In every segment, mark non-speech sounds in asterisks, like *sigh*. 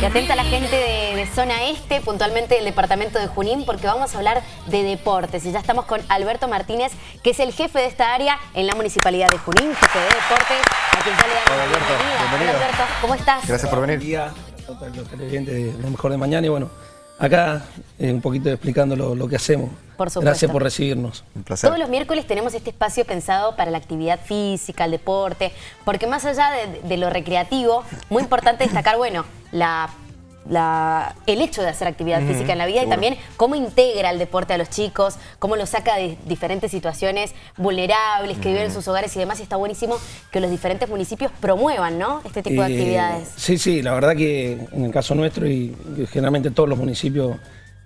Y atenta a la gente de, de, Zona Este, puntualmente del departamento de Junín, porque vamos a hablar de deportes. Y ya estamos con Alberto Martínez, que es el jefe de esta área en la Municipalidad de Junín, jefe de deportes, a quien ya le damos Hola, Alberto. bienvenida. Bienvenido. Hola, Alberto, ¿cómo estás? Gracias por venir. día a todos los televidentes de Lo Mejor de Mañana y bueno, acá eh, un poquito explicando lo, lo que hacemos. Por supuesto. Gracias por recibirnos. Un placer. Todos los miércoles tenemos este espacio pensado para la actividad física, el deporte, porque más allá de, de lo recreativo, muy importante destacar, bueno, la, la- el hecho de hacer actividad física en la vida y también cómo integra el deporte a los chicos, cómo los saca de diferentes situaciones vulnerables que viven en sus hogares y demás. Y está buenísimo que los diferentes municipios promuevan, ¿no? Este tipo de Eh, actividades. Sí, sí, la verdad que en el caso nuestro y generalmente todos los municipios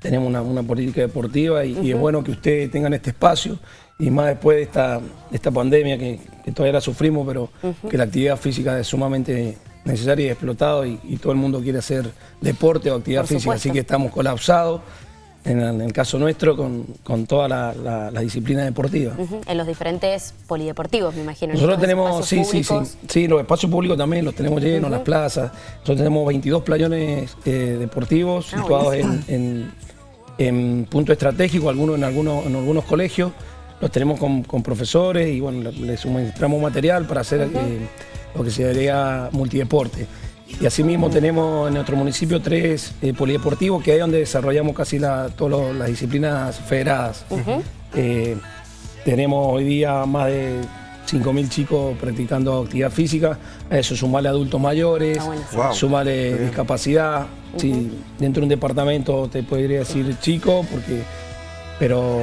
tenemos una, una política deportiva y, y es bueno que ustedes tengan este espacio y más después de esta, esta pandemia que, que todavía la sufrimos, pero que la actividad física es sumamente necesaria y explotado y, y todo el mundo quiere hacer deporte o actividad física, así que estamos colapsados en el, en el caso nuestro con, con toda la, la- la disciplina deportiva. En los diferentes polideportivos, me imagino. Nosotros tenemos, sí, sí, sí, sí, los espacios públicos también los tenemos llenos, las plazas. Nosotros tenemos 22 playones eh, deportivos Ah, situados en, en- en punto estratégico, algunos en algunos, en algunos colegios. Los tenemos con, con profesores y bueno, le- les suministramos material para hacer eh, lo que se diría multideporte. Y asimismo tenemos en nuestro municipio tres eh, polideportivos que es donde desarrollamos casi la- todas las disciplinas federadas. Eh, tenemos hoy día más de 5.000 chicos practicando actividad física, a eso sumarle adultos mayores, Ah, bueno. Wow. sumarle discapacidad. Sí, dentro de un departamento te podría decir chico, porque, pero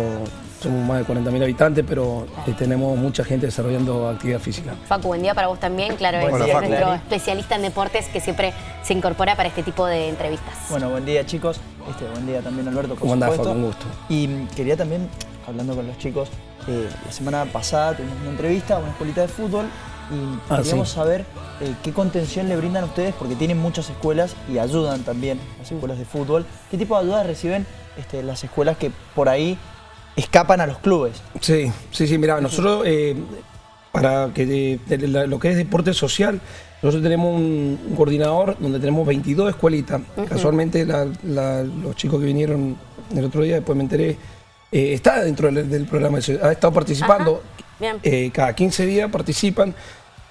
somos más de 40.000 habitantes, pero eh, tenemos mucha gente desarrollando actividad física. Facu, buen día para vos también. Claro, es Facu. nuestro especialista en deportes que siempre se incorpora para este tipo de entrevistas. Bueno, buen día chicos. Este, buen día también Alberto, por ¿Cómo andás. Facu? Un gusto. Y mm, quería también, hablando con los chicos, eh, la semana pasada tuvimos una entrevista a una escuelita de fútbol y Ah, queríamos sí. saber eh, qué contención le brindan a ustedes, porque tienen muchas escuelas y ayudan también las escuelas de fútbol. ¿Qué tipo de ayuda reciben este, las escuelas que por ahí escapan a los clubes? Sí, sí, sí, mira, nosotros eh, para que la- lo que es deporte social, nosotros tenemos un, un coordinador donde tenemos 22 escuelitas. Casualmente la- la- los chicos que vinieron el otro día, después me enteré, eh, está dentro del, del programa, ha estado participando. Eh, cada 15 días participan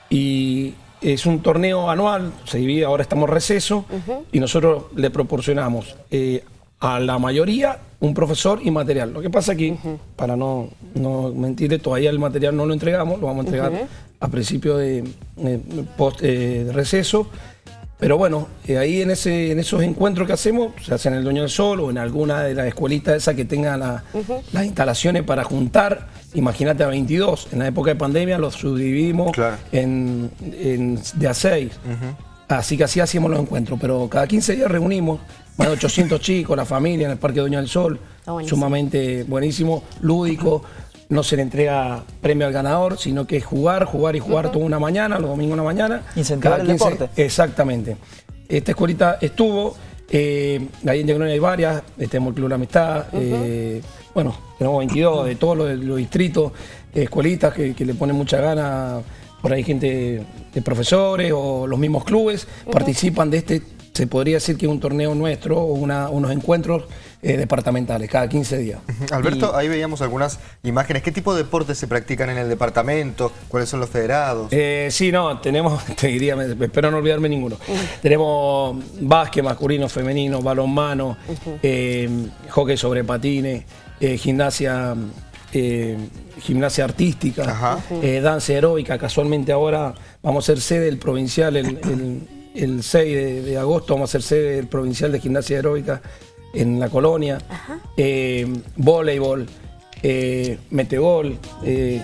y es un torneo anual, se divide, ahora estamos receso y nosotros le proporcionamos eh, a la mayoría un profesor y material. Lo que pasa aquí, para no, no mentirle, todavía el material no lo entregamos, lo vamos a entregar a principio de, eh, post, de receso. Pero bueno, eh, ahí en, ese, en esos encuentros que hacemos, se hacen en el Dueño del Sol o en alguna de las escuelitas esas que tengan la- las instalaciones para juntar, imagínate a 22, en la época de pandemia los subdividimos Claro. en, en- de a 6. Así que así hacíamos los encuentros, pero cada 15 días reunimos más de 800 *laughs* chicos, la familia en el Parque Dueño del Sol, buenísimo. sumamente buenísimo, lúdico. No se le entrega premio al ganador, sino que es jugar, jugar y jugar toda una mañana, los domingos una mañana. Incentivar Cada el 15 deporte. Exactamente. Esta escuelita estuvo, eh, ahí en Diagonal hay varias, tenemos el Club La Amistad, eh, bueno, tenemos 22 de todos los, los distritos, eh, escuelitas que, que le ponen mucha gana, por ahí gente de profesores o los mismos clubes participan de este, se podría decir que es un torneo nuestro o una- unos encuentros eh, departamentales cada 15 días. Alberto, ahí veíamos algunas imágenes. ¿Qué tipo de deportes se practican en el departamento? ¿Cuáles son los federados? Eh, sí, no, tenemos, *laughs* te diría, me- espero no olvidarme ninguno. Tenemos básquet masculino, femenino, balonmano, eh, hockey sobre patines, eh, gimnasia, eh, gimnasia artística, eh, danza heroica. Casualmente ahora vamos a ser sede del provincial el, el- el 6 de, de agosto, vamos a ser sede del provincial de gimnasia heroica en la colonia. Eh, voleibol. eh, metegol, eh,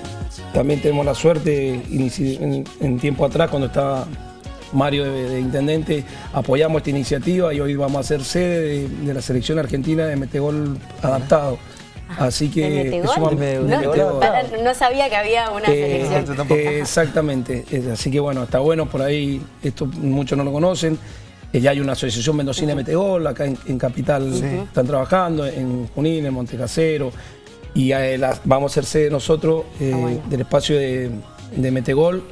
también tenemos la suerte, en, en tiempo atrás cuando estaba Mario de, de Intendente, apoyamos esta iniciativa y hoy vamos a ser sede de, de la selección argentina de metegol adaptado. Así que ¿El metegol? sumamente- ¿El No, metegol? para- no sabía que había una eh, selección. Eh, exactamente, así que bueno, está bueno por ahí, esto muchos no lo conocen. Eh, ya hay una asociación mendocina de Metegol, acá en, en Capital están trabajando, en Junín, en Montecasero, y eh, vamos a ser sede nosotros eh, Ah, bueno. del espacio de, de Metegol,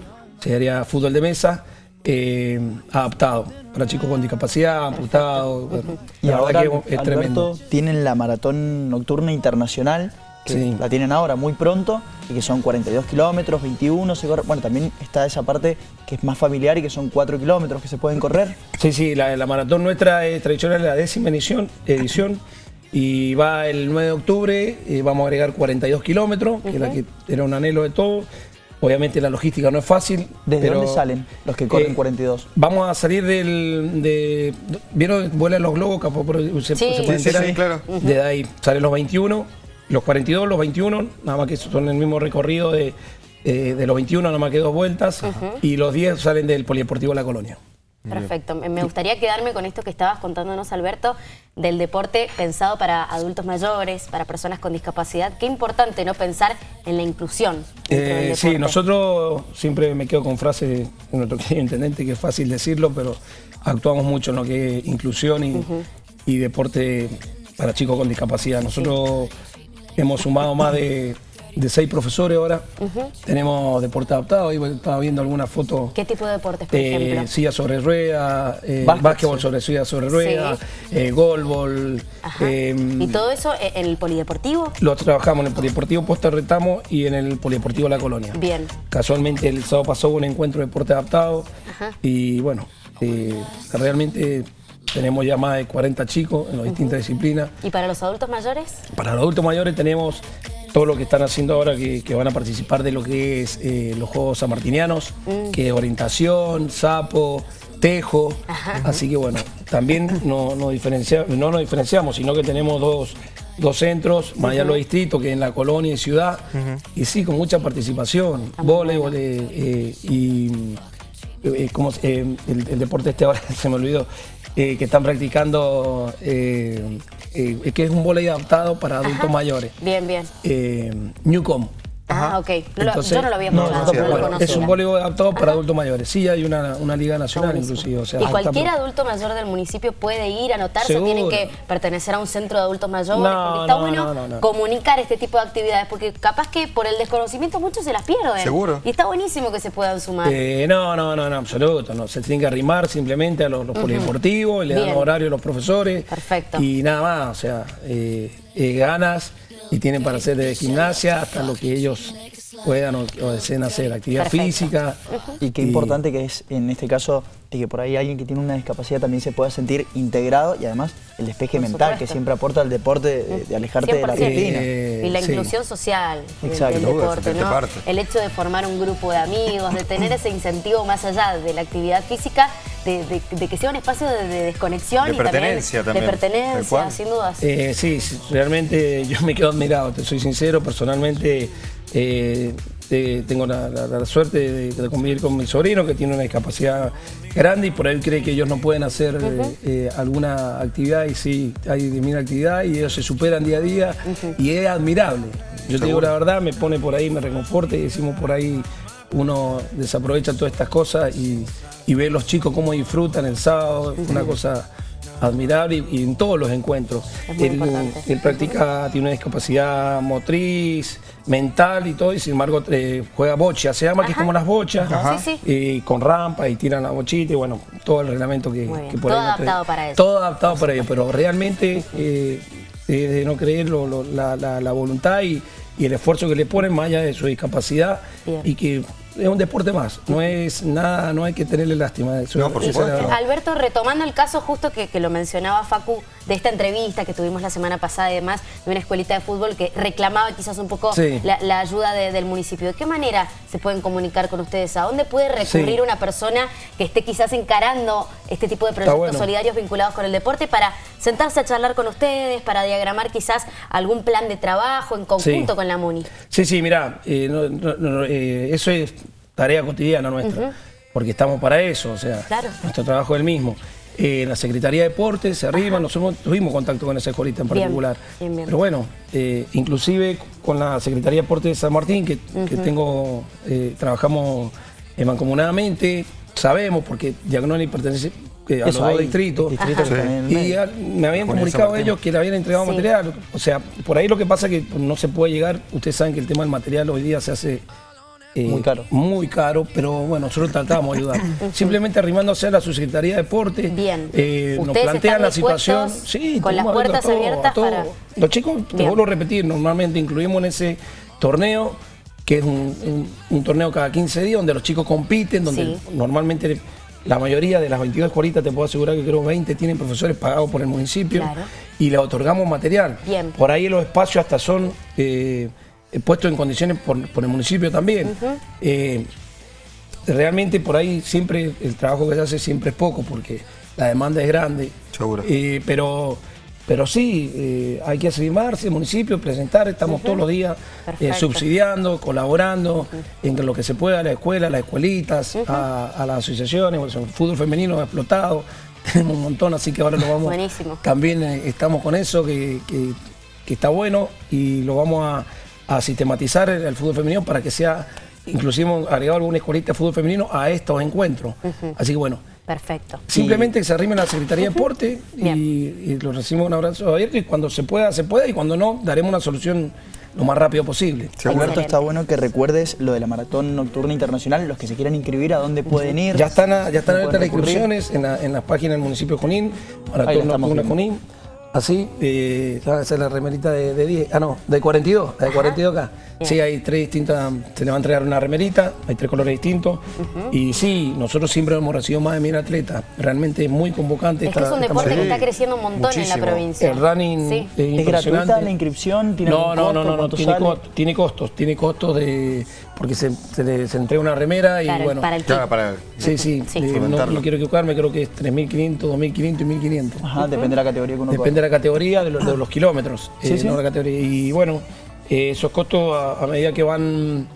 se haría fútbol de mesa, eh, adaptado para chicos con discapacidad, amputados. bueno, Y la ahora, que es tremendo. Alberto, tienen la maratón nocturna internacional, que Sí. la tienen ahora muy pronto, y que son 42 kilómetros, 21 se corre. Bueno, también está esa parte que es más familiar y que son 4 kilómetros que se pueden correr. Sí, sí, la, la maratón nuestra es tradicional, la décima edición, edición y va el 9 de octubre, eh, vamos a agregar 42 kilómetros, que, es la que era un anhelo de todo. Obviamente la logística no es fácil. ¿Desde pero, dónde salen los que corren eh, 42? Vamos a salir del... De, ¿Vieron? Vuelan los globos, capaz se, Sí. se pueden Sí, sí, enterar. sí, claro. De ahí salen los 21, los 42, los 21, nada más que son el mismo recorrido de, eh, de los 21, nada más que dos vueltas. Y los 10 salen del Polideportivo La Colonia. Perfecto. Me gustaría quedarme con esto que estabas contándonos, Alberto, del deporte pensado para adultos mayores, para personas con discapacidad. Qué importante, ¿no? Pensar en la inclusión. Eh, sí, nosotros siempre me quedo con frases de nuestro *laughs* querido intendente, que es fácil decirlo, pero actuamos mucho en lo que es inclusión y, y deporte para chicos con discapacidad. Nosotros hemos sumado más de, de seis profesores ahora. Tenemos deporte adaptado, ahí estaba viendo algunas fotos. ¿Qué tipo de deportes, por Eh, ejemplo? silla sobre rueda, eh, Básquet, básquetbol sí. sobre silla sobre rueda, eh, golbol. Eh, ¿Y todo eso en el polideportivo? lo trabajamos en el Polideportivo Posta Retamo y en el Polideportivo La Colonia. Bien. Casualmente el sábado pasó un encuentro de deporte adaptado Ajá. y bueno, eh, realmente tenemos ya más de 40 chicos en las distintas disciplinas. ¿Y para los adultos mayores? Para los adultos mayores tenemos todo lo que están haciendo ahora que, que van a participar de lo que es eh, los Juegos Sanmartinianos, que es orientación, sapo, tejo. Así que bueno, también no, no, diferencia- no nos diferenciamos, sino que tenemos dos, dos centros, más allá de los distritos, que en la colonia y ciudad. Y sí, con mucha participación, voleibol eh, eh, y eh, ¿cómo se- eh, el, el deporte este ahora *laughs* se me olvidó, eh, que están practicando, eh, eh, que es un voleibol adaptado para adultos mayores. Bien, bien. Eh, Newcom. Ah, ok. No lo- Entonces- yo no lo había No, escuchado, no, no, lo conocía. es un voleibol adaptado para adultos mayores. Sí, hay una, una liga nacional inclusive. O sea, ¿Y está- cualquier adulto mayor del municipio puede ir a anotarse o Seguro. tienen que pertenecer a un centro de adultos mayores? No, porque está no, bueno no, no, no. comunicar este tipo de actividades, porque capaz que por el desconocimiento muchos se las pierden. Seguro. Y está buenísimo que se puedan sumar. Eh, no, no, no, no, absoluto. No. Se tienen que arrimar simplemente a los, los polideportivos, le dan horario a los profesores. Perfecto. Y nada más, o sea, eh, eh, ganas y tienen para hacer desde gimnasia hasta lo que ellos puedan o, o deseen hacer, actividad Perfecto. física. Y qué importante que es en este caso de que por ahí alguien que tiene una discapacidad también se pueda sentir integrado y además el despeje Por mental que siempre aporta el deporte de, de alejarte de la 100%. rutina. Eh, y la sí. inclusión social Exacto. del deporte, sentirte ¿no? parte. El hecho de formar un grupo de amigos, de tener ese incentivo más allá de la actividad física, de, de- de que sea un espacio de, de desconexión De y pertenencia también, también, de pertenencia, sin dudas. Eh, sí, sí, realmente yo me quedo admirado, te soy sincero, personalmente eh, eh, tengo la, la- la suerte de, de convivir con mi sobrino que tiene una discapacidad grande y por él cree que ellos no pueden hacer eh, eh, alguna actividad y sí, hay mil actividad y ellos se superan día a día y es admirable. Yo te digo la verdad, me pone por ahí, me reconforta y decimos por ahí, uno desaprovecha todas estas cosas y, y ve los chicos cómo disfrutan el sábado, es una cosa admirable y, y en todos los encuentros. Él, practica, tiene una discapacidad motriz, mental y todo, y sin embargo eh, juega bocha, se llama que es como las bochas, Ajá. Sí, sí. y con rampa y tiran la bochita y bueno, todo el reglamento que, que por Todo ahí adaptado para eso. Todo adaptado para ello, pero realmente eh, de no creer lo- lo- la, la- la voluntad y, y el esfuerzo que le ponen más allá de su discapacidad Bien. y que es un deporte más, no es nada, no hay que tenerle lástima. Eso, No, por supuesto. Alberto, retomando el caso justo que, que lo mencionaba Facu de esta entrevista que tuvimos la semana pasada y demás de una escuelita de fútbol que reclamaba quizás un poco Sí. la, la ayuda de- del municipio. ¿De qué manera se pueden comunicar con ustedes? ¿A dónde puede recurrir Sí. una persona que esté quizás encarando este tipo de proyectos bueno. solidarios vinculados con el deporte para sentarse a charlar con ustedes, para diagramar quizás algún plan de trabajo en conjunto Sí. con la MUNI? Sí, sí, mirá, eh, no- no- no, eh, eso es tarea cotidiana nuestra, porque estamos para eso, o sea, Claro. nuestro trabajo es el mismo. Eh, la Secretaría de Deportes se arriba, nosotros tuvimos contacto con esa escuelita en particular. bien, bien. Pero bueno, eh, inclusive con la Secretaría de Deportes de San Martín, que, que tengo, eh, trabajamos mancomunadamente, sabemos, porque Diagnoni pertenece eh, a los dos distritos. Sí. el Y me habían Con comunicado ellos que le habían entregado Sí. material. O sea, por ahí lo que pasa es que no se puede llegar. Ustedes saben que el tema del material hoy día se hace eh, Muy caro. Muy caro, pero bueno, nosotros tratamos de ayudar. *laughs* Simplemente arrimándose a la Subsecretaría de Deporte. Bien. eh, nos ¿Ustedes plantean la situación. Sí, con las puertas abiertas todo. para- Los chicos, te vuelvo a repetir, normalmente incluimos en ese torneo, que es un, un- un torneo cada 15 días, donde los chicos compiten, donde Sí. normalmente la mayoría de las 22 escuelitas, te puedo asegurar que creo 20 tienen profesores pagados por el municipio Claro. y les otorgamos material. Bien. Por ahí los espacios hasta son eh, puestos en condiciones por, por el municipio también. Eh, realmente por ahí siempre el trabajo que se hace siempre es poco porque la demanda es grande. Seguro. Eh, pero, pero sí, eh, hay que asimarse, municipio, presentar, estamos todos los días eh, subsidiando, colaborando en lo que se pueda, a la escuela, a las escuelitas, a, a las asociaciones, bueno, el fútbol femenino ha explotado, *laughs* tenemos un montón, así que ahora lo vamos, Buenísimo. también eh, estamos con eso, que, que- que está bueno y lo vamos a, a sistematizar el, el fútbol femenino para que sea, inclusive hemos agregado alguna escuelita de fútbol femenino a estos encuentros. Así que bueno, Perfecto. Simplemente que se arrimen a la Secretaría de Deporte y, Bien. y lo recibimos un abrazo abierto y cuando se pueda, se pueda y cuando no, daremos una solución lo más rápido posible. Alberto, Excelente. está bueno que recuerdes lo de la maratón nocturna internacional, los que se quieran inscribir, a dónde pueden ir. Ya están, a- ya están ¿Dónde abiertas las inscripciones en, la- en las páginas del municipio de Junín, Maratón Nocturna. Junín. Así, eh, esa es la remerita de, de 10, ah no, de 42, la de 42 acá. Sí, hay tres distintas, se le va a entregar una remerita, hay tres colores distintos. Y sí, nosotros siempre hemos recibido más de mil atletas, realmente es muy convocante. Es que es esta- un esta deporte que está creciendo un montón en la provincia. El running Sí. es ¿Es gratuita la inscripción? ¿Tiene No, no, costo? no, no, no, ¿Cuánto tiene, co- tiene costos, tiene costos de porque se, se le- se entrega una remera y Claro, bueno. para el Claro, para Sí, sí, Sí. eh, no, no quiero equivocarme, creo que es 3.500, 2.500 y 1.500. Ajá, depende de la categoría que uno Depende la categoría, de, los- de los kilómetros. Sí, eh, sí. no la categoría. Y bueno, eh, esos costos a, a medida que van,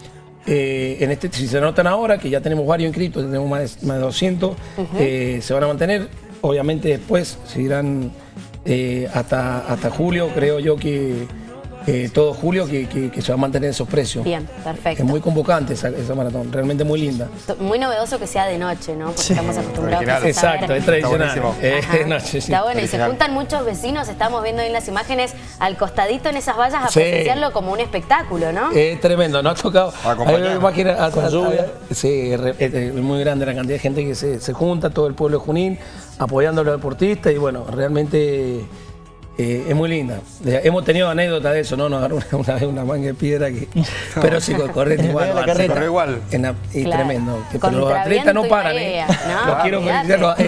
eh, en este, si se notan ahora, que ya tenemos varios inscritos, tenemos más de, más de 200, eh, se van a mantener. Obviamente después seguirán hasta, hasta julio, creo yo que eh, todo julio que, que- que se va a mantener esos precios. Bien, perfecto. Es muy convocante esa, esa maratón, realmente muy linda. Muy novedoso que sea de noche, ¿no? Porque estamos acostumbrados Original. a Exacto, es tradicional. buenísimo. Eh, sí. Está bueno, y se juntan muchos vecinos, estamos viendo ahí en las imágenes, al costadito en esas vallas a Sí. presenciarlo como un espectáculo, ¿no? Es tremendo, nos ha tocado. Hay imágenes a- Con a- lluvia. a- Sí, es muy grande la cantidad de gente que se, se junta, todo el pueblo de Junín, apoyando a los deportistas y bueno, realmente eh, es muy linda. Eh, Hemos tenido anécdotas de eso, ¿no? Nos agarró una, una vez una manga de piedra que. Pero sí, correr *laughs* igual. La Corre igual. en la- y Claro. tremendo. Pero los atletas no paran, ¿eh? *laughs* ¿no? Los quiero felicitar. los-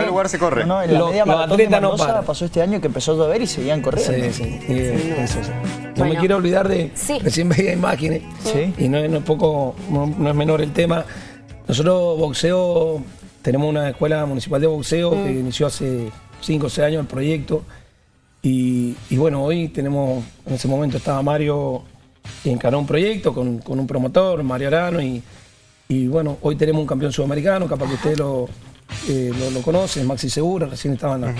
el- lugar se corre. No, en la Los- media atletas no Mendoza paran. pasó este año que empezó a llover y seguían corriendo. Sí, sí. y, eh, eso, sí. No Bueno. me quiero olvidar de. Sí. Recién veía imágenes. Sí. Y no, es- no es poco, no, no es menor el tema. Nosotros boxeo, tenemos una escuela municipal de boxeo que inició hace 5 o 6 años el proyecto. Y, y bueno, hoy tenemos, en ese momento estaba Mario que encaró un proyecto con, con un promotor, Mario Arano, y, y bueno, hoy tenemos un campeón sudamericano, capaz que ustedes lo, eh, lo, lo conocen, Maxi Segura, recién estaba en la,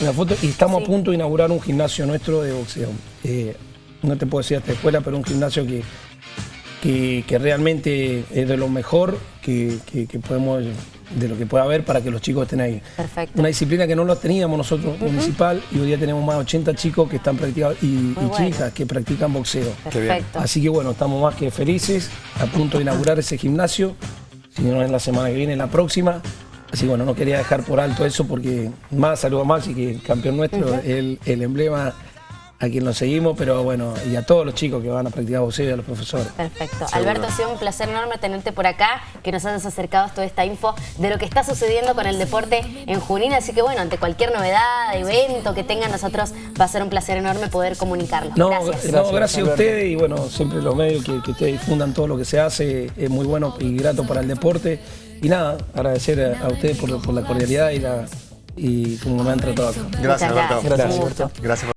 en la foto, y estamos a punto de inaugurar un gimnasio nuestro de boxeo. Eh, no te puedo decir esta escuela, pero un gimnasio que, que, que realmente es de lo mejor que, que- que podemos, de lo que pueda haber para que los chicos estén ahí. Perfecto. Una disciplina que no lo teníamos nosotros municipal y hoy día tenemos más de 80 chicos que están practicando y, y bueno. chicas que practican boxeo. Perfecto. Así que bueno, estamos más que felices, a punto de inaugurar ese gimnasio, si no es la semana que viene, la próxima. Así que bueno, no quería dejar por alto eso porque más saludo a Maxi, que es campeón nuestro, el, el emblema a quien lo seguimos, pero bueno, y a todos los chicos que van a practicar boxeo y a los profesores. Perfecto. Seguro. Alberto, ha sido un placer enorme tenerte por acá, que nos hayas acercado toda esta info de lo que está sucediendo con el deporte en Junín. Así que bueno, ante cualquier novedad, evento que tengan nosotros, va a ser un placer enorme poder comunicarlo. No, Gracias. no, gracias, a Alberto. ustedes y bueno, siempre los medios que, que ustedes difundan todo lo que se hace es muy bueno y grato para el deporte. Y nada, agradecer a, a ustedes por, por la cordialidad y, la, y cómo me han tratado acá. Gracias, Alberto. gracias. Gusto. Gracias por